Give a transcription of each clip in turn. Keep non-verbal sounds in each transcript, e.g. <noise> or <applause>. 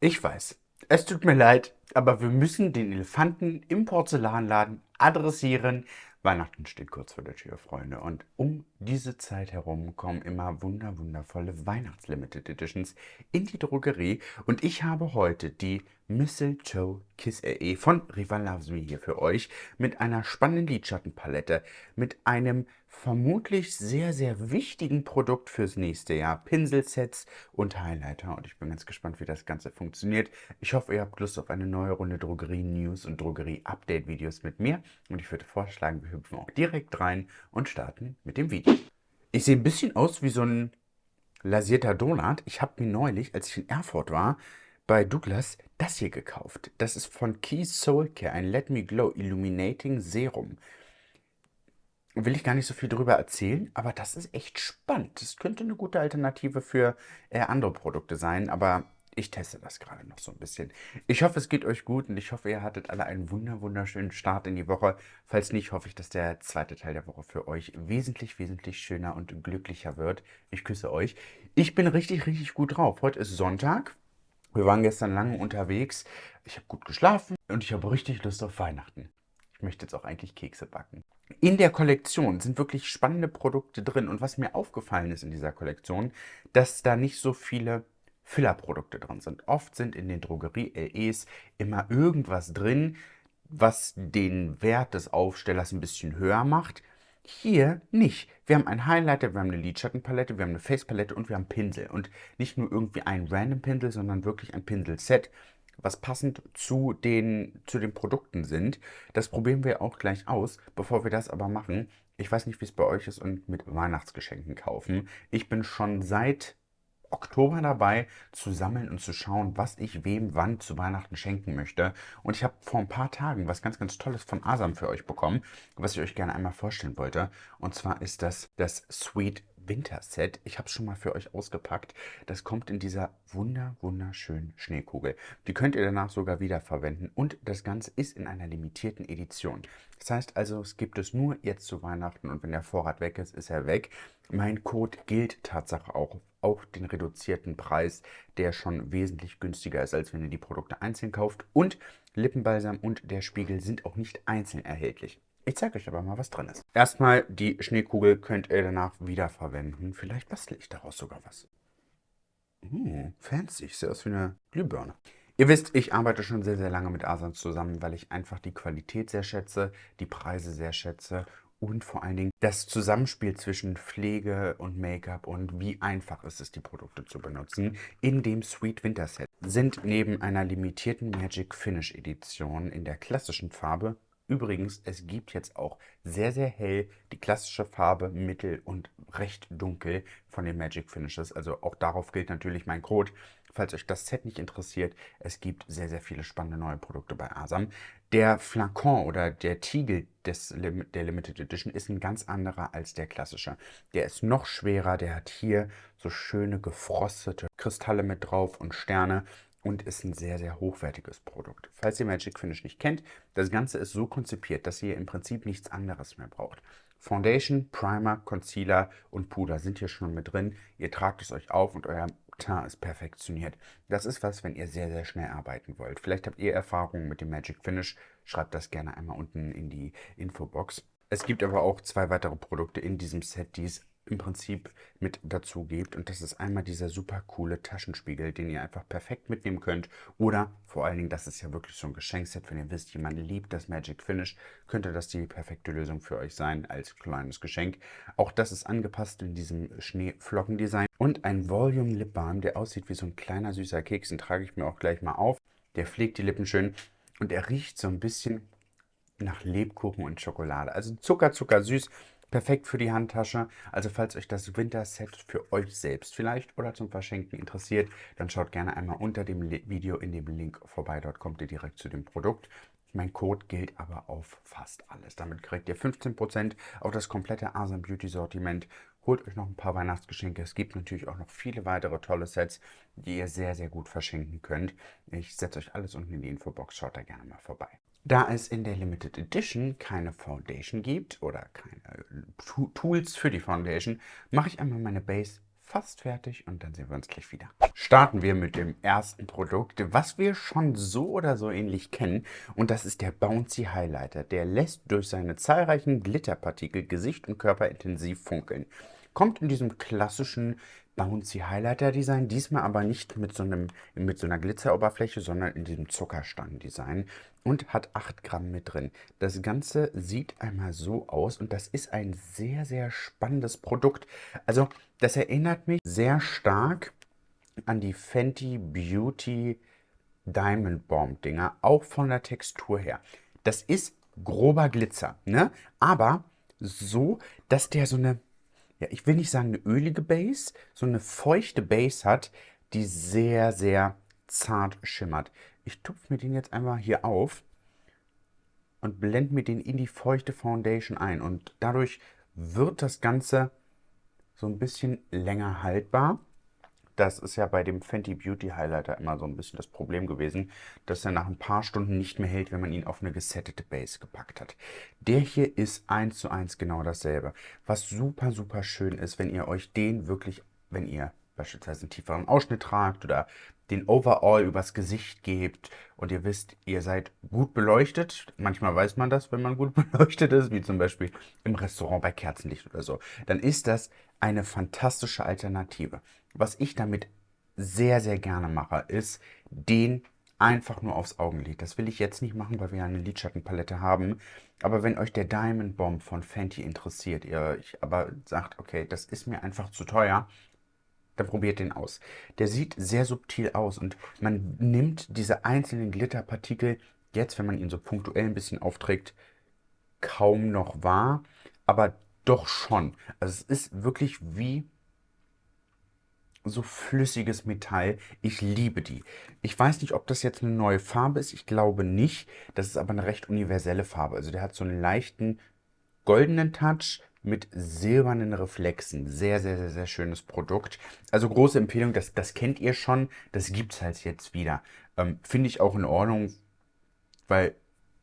Ich weiß, es tut mir leid, aber wir müssen den Elefanten im Porzellanladen adressieren. Weihnachten steht kurz vor der Tür, Freunde. Und um diese Zeit herum kommen immer wunder wundervolle Weihnachts-Limited Editions in die Drogerie. Und ich habe heute die Mistletoe Kiss RE von Riva Loves Me hier für euch mit einer spannenden Lidschattenpalette, mit einem vermutlich sehr, sehr wichtigen Produkt fürs nächste Jahr. Pinselsets und Highlighter und ich bin ganz gespannt, wie das Ganze funktioniert. Ich hoffe, ihr habt Lust auf eine neue Runde Drogerie-News und Drogerie-Update-Videos mit mir und ich würde vorschlagen, wir hüpfen auch direkt rein und starten mit dem Video. Ich sehe ein bisschen aus wie so ein lasierter Donut. Ich habe mir neulich, als ich in Erfurt war, bei Douglas das hier gekauft. Das ist von Key Soul Care, ein Let Me Glow Illuminating Serum. Will ich gar nicht so viel drüber erzählen, aber das ist echt spannend. Das könnte eine gute Alternative für äh, andere Produkte sein, aber ich teste das gerade noch so ein bisschen. Ich hoffe, es geht euch gut und ich hoffe, ihr hattet alle einen wunder wunderschönen Start in die Woche. Falls nicht, hoffe ich, dass der zweite Teil der Woche für euch wesentlich, wesentlich schöner und glücklicher wird. Ich küsse euch. Ich bin richtig, richtig gut drauf. Heute ist Sonntag. Wir waren gestern lange unterwegs. Ich habe gut geschlafen und ich habe richtig Lust auf Weihnachten. Ich möchte jetzt auch eigentlich Kekse backen. In der Kollektion sind wirklich spannende Produkte drin. Und was mir aufgefallen ist in dieser Kollektion, dass da nicht so viele Fillerprodukte drin sind. Oft sind in den Drogerie-LEs immer irgendwas drin, was den Wert des Aufstellers ein bisschen höher macht. Hier nicht. Wir haben einen Highlighter, wir haben eine Lidschattenpalette, wir haben eine Facepalette und wir haben Pinsel. Und nicht nur irgendwie ein random Pinsel, sondern wirklich ein Pinselset, was passend zu den, zu den Produkten sind. Das probieren wir auch gleich aus. Bevor wir das aber machen, ich weiß nicht, wie es bei euch ist und mit Weihnachtsgeschenken kaufen. Ich bin schon seit Oktober dabei, zu sammeln und zu schauen, was ich wem wann zu Weihnachten schenken möchte. Und ich habe vor ein paar Tagen was ganz, ganz Tolles von Asam für euch bekommen, was ich euch gerne einmal vorstellen wollte. Und zwar ist das das Sweet Winterset. Ich habe es schon mal für euch ausgepackt. Das kommt in dieser wunder, wunderschönen Schneekugel. Die könnt ihr danach sogar wiederverwenden und das Ganze ist in einer limitierten Edition. Das heißt also, es gibt es nur jetzt zu Weihnachten und wenn der Vorrat weg ist, ist er weg. Mein Code gilt Tatsache auch auf den reduzierten Preis, der schon wesentlich günstiger ist, als wenn ihr die Produkte einzeln kauft. Und Lippenbalsam und der Spiegel sind auch nicht einzeln erhältlich. Ich zeige euch aber mal, was drin ist. Erstmal die Schneekugel könnt ihr danach wiederverwenden. Vielleicht bastle ich daraus sogar was. Hm, fancy. Sieht aus wie eine Glühbirne. Ihr wisst, ich arbeite schon sehr, sehr lange mit Asans zusammen, weil ich einfach die Qualität sehr schätze, die Preise sehr schätze und vor allen Dingen das Zusammenspiel zwischen Pflege und Make-up und wie einfach ist es, die Produkte zu benutzen. In dem Sweet Winter Set sind neben einer limitierten Magic Finish Edition in der klassischen Farbe Übrigens, es gibt jetzt auch sehr, sehr hell die klassische Farbe mittel und recht dunkel von den Magic Finishes. Also auch darauf gilt natürlich mein Code. Falls euch das Set nicht interessiert, es gibt sehr, sehr viele spannende neue Produkte bei Asam. Der Flakon oder der Tiegel des, der Limited Edition ist ein ganz anderer als der klassische. Der ist noch schwerer, der hat hier so schöne gefrostete Kristalle mit drauf und Sterne und ist ein sehr, sehr hochwertiges Produkt. Falls ihr Magic Finish nicht kennt, das Ganze ist so konzipiert, dass ihr im Prinzip nichts anderes mehr braucht. Foundation, Primer, Concealer und Puder sind hier schon mit drin. Ihr tragt es euch auf und euer Teint ist perfektioniert. Das ist was, wenn ihr sehr, sehr schnell arbeiten wollt. Vielleicht habt ihr Erfahrungen mit dem Magic Finish. Schreibt das gerne einmal unten in die Infobox. Es gibt aber auch zwei weitere Produkte in diesem Set, die es im Prinzip mit dazu gibt. Und das ist einmal dieser super coole Taschenspiegel, den ihr einfach perfekt mitnehmen könnt. Oder vor allen Dingen, das ist ja wirklich so ein Geschenkset. Wenn ihr wisst, jemand liebt das Magic Finish, könnte das die perfekte Lösung für euch sein als kleines Geschenk. Auch das ist angepasst in diesem Schneeflockendesign. Und ein Volume Lip Balm, der aussieht wie so ein kleiner süßer Keks. Den trage ich mir auch gleich mal auf. Der pflegt die Lippen schön und er riecht so ein bisschen nach Lebkuchen und Schokolade. Also Zucker, Zucker, süß. Perfekt für die Handtasche. Also falls euch das Winterset für euch selbst vielleicht oder zum Verschenken interessiert, dann schaut gerne einmal unter dem Video in dem Link vorbei. Dort kommt ihr direkt zu dem Produkt. Mein Code gilt aber auf fast alles. Damit kriegt ihr 15% auf das komplette Asam Beauty Sortiment. Holt euch noch ein paar Weihnachtsgeschenke. Es gibt natürlich auch noch viele weitere tolle Sets, die ihr sehr, sehr gut verschenken könnt. Ich setze euch alles unten in die Infobox. Schaut da gerne mal vorbei. Da es in der Limited Edition keine Foundation gibt oder keine äh, Tools für die Foundation, mache ich einmal meine Base fast fertig und dann sehen wir uns gleich wieder. Starten wir mit dem ersten Produkt, was wir schon so oder so ähnlich kennen und das ist der Bouncy Highlighter. Der lässt durch seine zahlreichen Glitterpartikel Gesicht und Körper intensiv funkeln. Kommt in diesem klassischen Bouncy Highlighter Design, diesmal aber nicht mit so, einem, mit so einer Glitzeroberfläche, sondern in diesem Zuckerstangen-Design und hat 8 Gramm mit drin. Das Ganze sieht einmal so aus und das ist ein sehr, sehr spannendes Produkt. Also das erinnert mich sehr stark an die Fenty Beauty Diamond Bomb Dinger, auch von der Textur her. Das ist grober Glitzer, ne? aber so, dass der so eine ja, ich will nicht sagen eine ölige Base, so eine feuchte Base hat, die sehr, sehr zart schimmert. Ich tupfe mir den jetzt einmal hier auf und blende mir den in die feuchte Foundation ein. Und dadurch wird das Ganze so ein bisschen länger haltbar. Das ist ja bei dem Fenty Beauty Highlighter immer so ein bisschen das Problem gewesen, dass er nach ein paar Stunden nicht mehr hält, wenn man ihn auf eine gesettete Base gepackt hat. Der hier ist eins zu eins genau dasselbe. Was super, super schön ist, wenn ihr euch den wirklich, wenn ihr beispielsweise einen tieferen Ausschnitt tragt oder den Overall übers Gesicht gebt und ihr wisst, ihr seid gut beleuchtet. Manchmal weiß man das, wenn man gut <laughs> beleuchtet ist, wie zum Beispiel im Restaurant bei Kerzenlicht oder so. Dann ist das eine fantastische Alternative. Was ich damit sehr, sehr gerne mache, ist den einfach nur aufs Augenlid. Das will ich jetzt nicht machen, weil wir eine Lidschattenpalette haben. Aber wenn euch der Diamond Bomb von Fenty interessiert, ihr euch aber sagt, okay, das ist mir einfach zu teuer, dann probiert den aus. Der sieht sehr subtil aus und man nimmt diese einzelnen Glitterpartikel jetzt, wenn man ihn so punktuell ein bisschen aufträgt, kaum noch wahr, aber doch schon. Also es ist wirklich wie so flüssiges Metall. Ich liebe die. Ich weiß nicht, ob das jetzt eine neue Farbe ist. Ich glaube nicht. Das ist aber eine recht universelle Farbe. Also der hat so einen leichten goldenen Touch mit silbernen Reflexen. Sehr, sehr, sehr, sehr schönes Produkt. Also große Empfehlung, das, das kennt ihr schon. Das gibt es halt jetzt wieder. Ähm, Finde ich auch in Ordnung, weil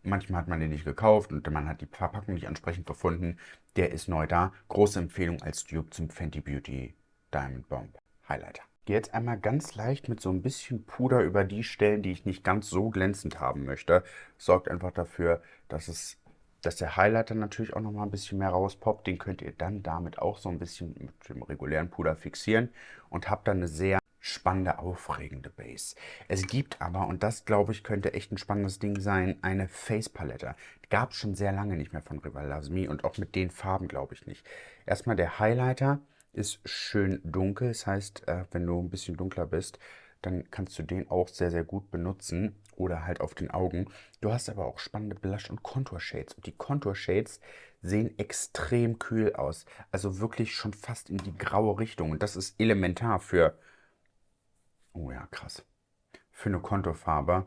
manchmal hat man den nicht gekauft und man hat die Verpackung nicht ansprechend gefunden. Der ist neu da. Große Empfehlung als Dupe zum Fenty Beauty Diamond Bomb. Highlighter. Gehe jetzt einmal ganz leicht mit so ein bisschen Puder über die Stellen, die ich nicht ganz so glänzend haben möchte. Sorgt einfach dafür, dass es dass der Highlighter natürlich auch noch mal ein bisschen mehr rauspoppt. Den könnt ihr dann damit auch so ein bisschen mit dem regulären Puder fixieren und habt dann eine sehr spannende, aufregende Base. Es gibt aber, und das glaube ich könnte echt ein spannendes Ding sein, eine Face-Palette. Gab es schon sehr lange nicht mehr von Rival Loves Me und auch mit den Farben glaube ich nicht. Erstmal der Highlighter ist schön dunkel. Das heißt, äh, wenn du ein bisschen dunkler bist, dann kannst du den auch sehr, sehr gut benutzen oder halt auf den Augen. Du hast aber auch spannende Blush- und Contour-Shades. Und die Contour-Shades sehen extrem kühl aus. Also wirklich schon fast in die graue Richtung. Und das ist elementar für... Oh ja, krass. Für eine Konturfarbe.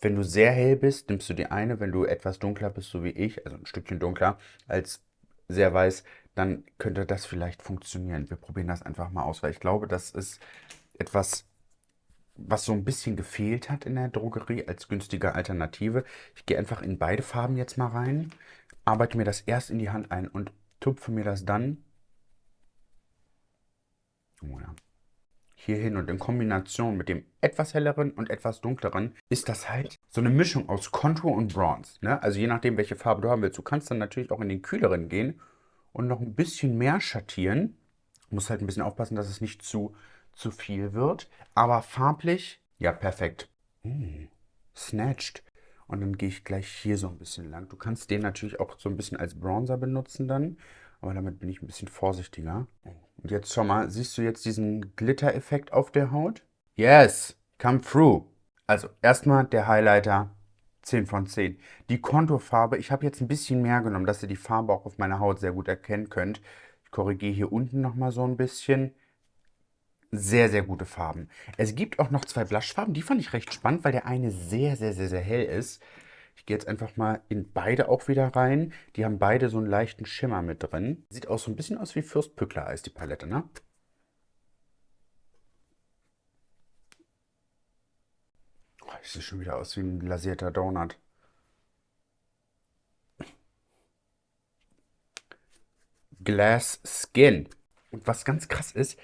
Wenn du sehr hell bist, nimmst du die eine. Wenn du etwas dunkler bist, so wie ich, also ein Stückchen dunkler, als sehr weiß, dann könnte das vielleicht funktionieren. Wir probieren das einfach mal aus, weil ich glaube, das ist etwas, was so ein bisschen gefehlt hat in der Drogerie als günstige Alternative. Ich gehe einfach in beide Farben jetzt mal rein, arbeite mir das erst in die Hand ein und tupfe mir das dann oh hier hin. Und in Kombination mit dem etwas helleren und etwas dunkleren ist das halt so eine Mischung aus Contour und Bronze. Ne? Also je nachdem, welche Farbe du haben willst. Du kannst dann natürlich auch in den kühleren gehen und noch ein bisschen mehr schattieren. Muss halt ein bisschen aufpassen, dass es nicht zu, zu viel wird. Aber farblich, ja, perfekt. Hm, snatched. Und dann gehe ich gleich hier so ein bisschen lang. Du kannst den natürlich auch so ein bisschen als Bronzer benutzen dann. Aber damit bin ich ein bisschen vorsichtiger. Und jetzt schau mal, siehst du jetzt diesen Glitter-Effekt auf der Haut? Yes, come through. Also erstmal der Highlighter 10 von 10. Die Konturfarbe, ich habe jetzt ein bisschen mehr genommen, dass ihr die Farbe auch auf meiner Haut sehr gut erkennen könnt. Ich korrigiere hier unten nochmal so ein bisschen. Sehr, sehr gute Farben. Es gibt auch noch zwei Blushfarben, die fand ich recht spannend, weil der eine sehr, sehr, sehr, sehr hell ist. Ich gehe jetzt einfach mal in beide auch wieder rein. Die haben beide so einen leichten Schimmer mit drin. Sieht auch so ein bisschen aus wie Fürstpückler Eis, die Palette, ne? Das sieht schon wieder aus wie ein lasierter Donut. Glass Skin. Und was ganz krass ist,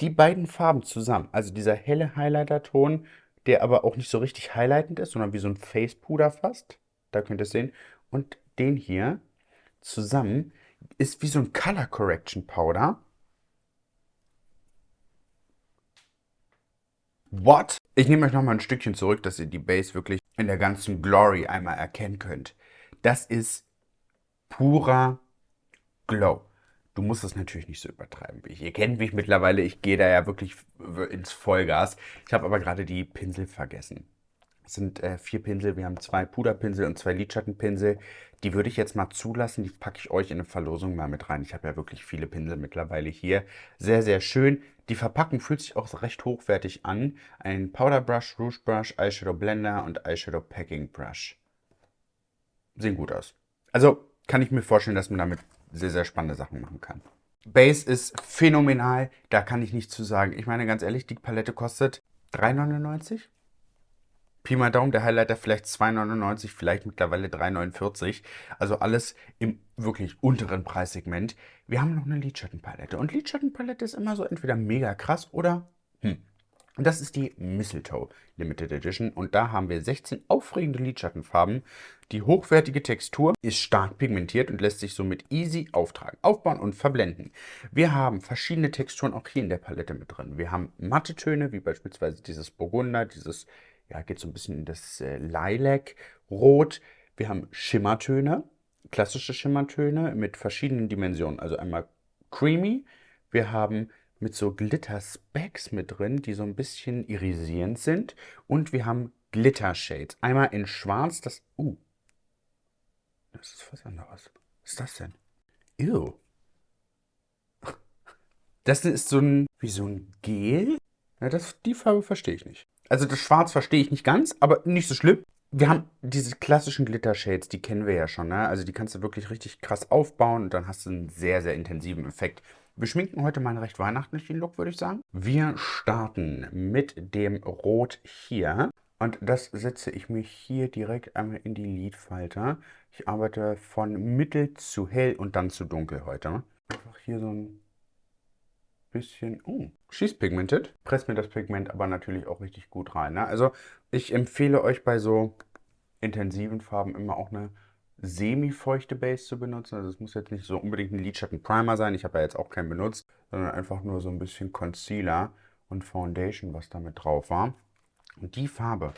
die beiden Farben zusammen, also dieser helle Highlighter-Ton, der aber auch nicht so richtig highlightend ist, sondern wie so ein Face-Puder fast, da könnt ihr es sehen, und den hier zusammen ist wie so ein Color Correction Powder. What? Ich nehme euch noch mal ein Stückchen zurück, dass ihr die Base wirklich in der ganzen Glory einmal erkennen könnt. Das ist purer Glow. Du musst es natürlich nicht so übertreiben wie ich. Ihr kennt mich mittlerweile, ich gehe da ja wirklich ins Vollgas. Ich habe aber gerade die Pinsel vergessen. Es sind äh, vier Pinsel, wir haben zwei Puderpinsel und zwei Lidschattenpinsel. Die würde ich jetzt mal zulassen, die packe ich euch in eine Verlosung mal mit rein. Ich habe ja wirklich viele Pinsel mittlerweile hier. Sehr, sehr schön. Die Verpackung fühlt sich auch recht hochwertig an. Ein Powder Brush, Rouge Brush, Eyeshadow Blender und Eyeshadow Packing Brush. Sehen gut aus. Also kann ich mir vorstellen, dass man damit sehr, sehr spannende Sachen machen kann. Base ist phänomenal, da kann ich nichts zu sagen. Ich meine ganz ehrlich, die Palette kostet 3,99? Pi mal Daumen, der Highlighter vielleicht 2,99, vielleicht mittlerweile 3,49. Also alles im wirklich unteren Preissegment. Wir haben noch eine Lidschattenpalette. Und Lidschattenpalette ist immer so entweder mega krass oder hm. Und das ist die Mistletoe Limited Edition. Und da haben wir 16 aufregende Lidschattenfarben. Die hochwertige Textur ist stark pigmentiert und lässt sich somit easy auftragen, aufbauen und verblenden. Wir haben verschiedene Texturen auch hier in der Palette mit drin. Wir haben matte Töne, wie beispielsweise dieses Burgunder, dieses ja, geht so ein bisschen in das äh, Lilac-Rot. Wir haben Schimmertöne, klassische Schimmertöne mit verschiedenen Dimensionen. Also einmal creamy. Wir haben mit so Glitter-Specks mit drin, die so ein bisschen irisierend sind. Und wir haben Glitter-Shades. Einmal in schwarz, das... Uh, das ist was anderes. Was ist das denn? Ew. Das ist so ein... wie so ein Gel. Ja, das, die Farbe verstehe ich nicht. Also das Schwarz verstehe ich nicht ganz, aber nicht so schlimm. Wir haben diese klassischen Glitter-Shades, die kennen wir ja schon. Ne? Also die kannst du wirklich richtig krass aufbauen und dann hast du einen sehr, sehr intensiven Effekt. Wir schminken heute mal einen recht weihnachtlichen Look, würde ich sagen. Wir starten mit dem Rot hier. Und das setze ich mir hier direkt einmal in die Lidfalter. Ich arbeite von mittel zu hell und dann zu dunkel heute. Einfach hier so ein bisschen, oh, she's pigmented. Presst mir das Pigment aber natürlich auch richtig gut rein. Ne? Also ich empfehle euch bei so intensiven Farben immer auch eine semi-feuchte Base zu benutzen. Also es muss jetzt nicht so unbedingt ein Lidschatten Primer sein. Ich habe ja jetzt auch keinen benutzt, sondern einfach nur so ein bisschen Concealer und Foundation, was da mit drauf war. Und die Farbe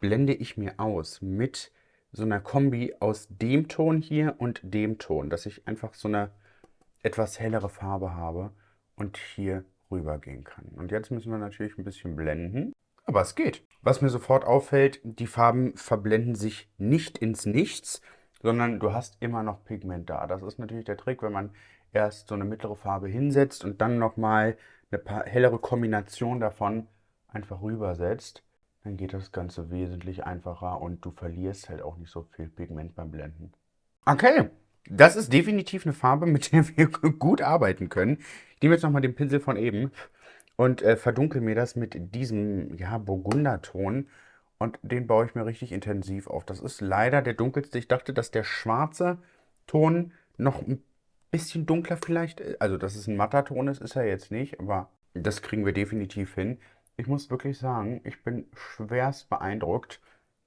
blende ich mir aus mit so einer Kombi aus dem Ton hier und dem Ton, dass ich einfach so eine etwas hellere Farbe habe und hier rübergehen kann. Und jetzt müssen wir natürlich ein bisschen blenden, aber es geht. Was mir sofort auffällt, die Farben verblenden sich nicht ins Nichts, sondern du hast immer noch Pigment da. Das ist natürlich der Trick, wenn man erst so eine mittlere Farbe hinsetzt und dann nochmal eine hellere Kombination davon einfach rübersetzt, dann geht das Ganze wesentlich einfacher und du verlierst halt auch nicht so viel Pigment beim Blenden. Okay, das ist definitiv eine Farbe, mit der wir <laughs> gut arbeiten können. Ich nehme jetzt nochmal den Pinsel von eben und äh, verdunkel mir das mit diesem ja, Burgunderton. Und den baue ich mir richtig intensiv auf. Das ist leider der dunkelste. Ich dachte, dass der schwarze Ton noch ein bisschen dunkler vielleicht, ist. also dass es ein matter Ton ist, ist er jetzt nicht, aber das kriegen wir definitiv hin. Ich muss wirklich sagen, ich bin schwerst beeindruckt,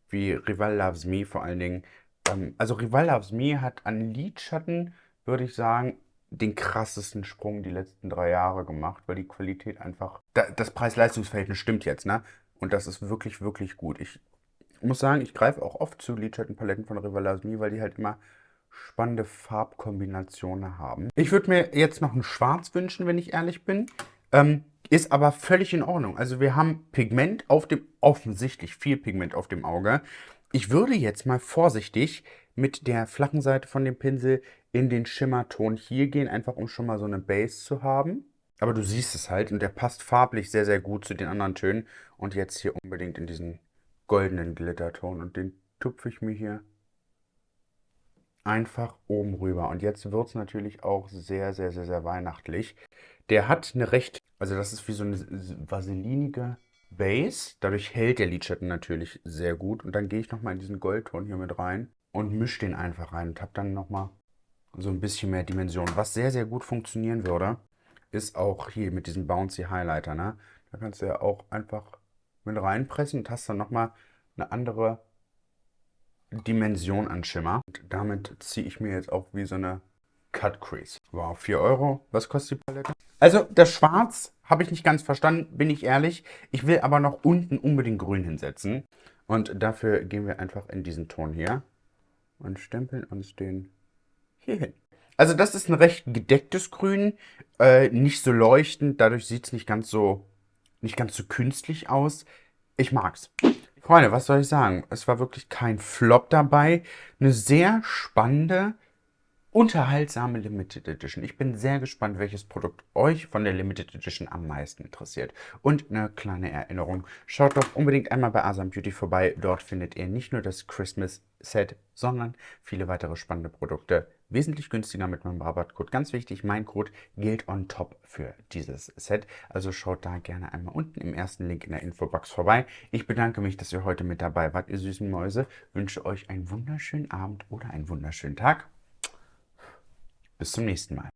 wie Rival Loves Me vor allen Dingen ähm, also Rival Loves Me hat an Lidschatten, würde ich sagen, den krassesten Sprung die letzten drei Jahre gemacht, weil die Qualität einfach, das Preis-Leistungs-Verhältnis stimmt jetzt, ne? Und das ist wirklich, wirklich gut. Ich muss sagen, ich greife auch oft zu Lidschattenpaletten von Rival Loves Me, weil die halt immer spannende Farbkombinationen haben. Ich würde mir jetzt noch ein Schwarz wünschen, wenn ich ehrlich bin. Ähm, ist aber völlig in Ordnung. Also wir haben Pigment auf dem, offensichtlich viel Pigment auf dem Auge. Ich würde jetzt mal vorsichtig mit der flachen Seite von dem Pinsel in den Schimmerton hier gehen, einfach um schon mal so eine Base zu haben. Aber du siehst es halt und der passt farblich sehr, sehr gut zu den anderen Tönen. Und jetzt hier unbedingt in diesen goldenen Glitterton und den tupfe ich mir hier einfach oben rüber. Und jetzt wird es natürlich auch sehr, sehr, sehr, sehr weihnachtlich. Der hat eine recht, also das ist wie so eine vaselinige Base. Dadurch hält der Lidschatten natürlich sehr gut. Und dann gehe ich nochmal in diesen Goldton hier mit rein und mische den einfach rein und habe dann nochmal so ein bisschen mehr Dimension. Was sehr, sehr gut funktionieren würde, ist auch hier mit diesem Bouncy Highlighter, ne? Da kannst du ja auch einfach mit reinpressen und hast dann nochmal eine andere Dimension an Schimmer. Und damit ziehe ich mir jetzt auch wie so eine Cut Crease. Wow, 4 Euro. Was kostet die Palette? Also das Schwarz habe ich nicht ganz verstanden, bin ich ehrlich. Ich will aber noch unten unbedingt grün hinsetzen. Und dafür gehen wir einfach in diesen Ton hier und stempeln uns den hier hin. Also das ist ein recht gedecktes Grün, äh, nicht so leuchtend, dadurch sieht es nicht ganz so nicht ganz so künstlich aus. Ich mag's. Freunde, was soll ich sagen? Es war wirklich kein Flop dabei. Eine sehr spannende, unterhaltsame Limited Edition. Ich bin sehr gespannt, welches Produkt euch von der Limited Edition am meisten interessiert. Und eine kleine Erinnerung, schaut doch unbedingt einmal bei Asam Beauty vorbei. Dort findet ihr nicht nur das Christmas Set, sondern viele weitere spannende Produkte. Wesentlich günstiger mit meinem Rabattcode. Ganz wichtig, mein Code gilt on top für dieses Set. Also schaut da gerne einmal unten im ersten Link in der Infobox vorbei. Ich bedanke mich, dass ihr heute mit dabei wart, ihr süßen Mäuse. Wünsche euch einen wunderschönen Abend oder einen wunderschönen Tag. Bis zum nächsten Mal.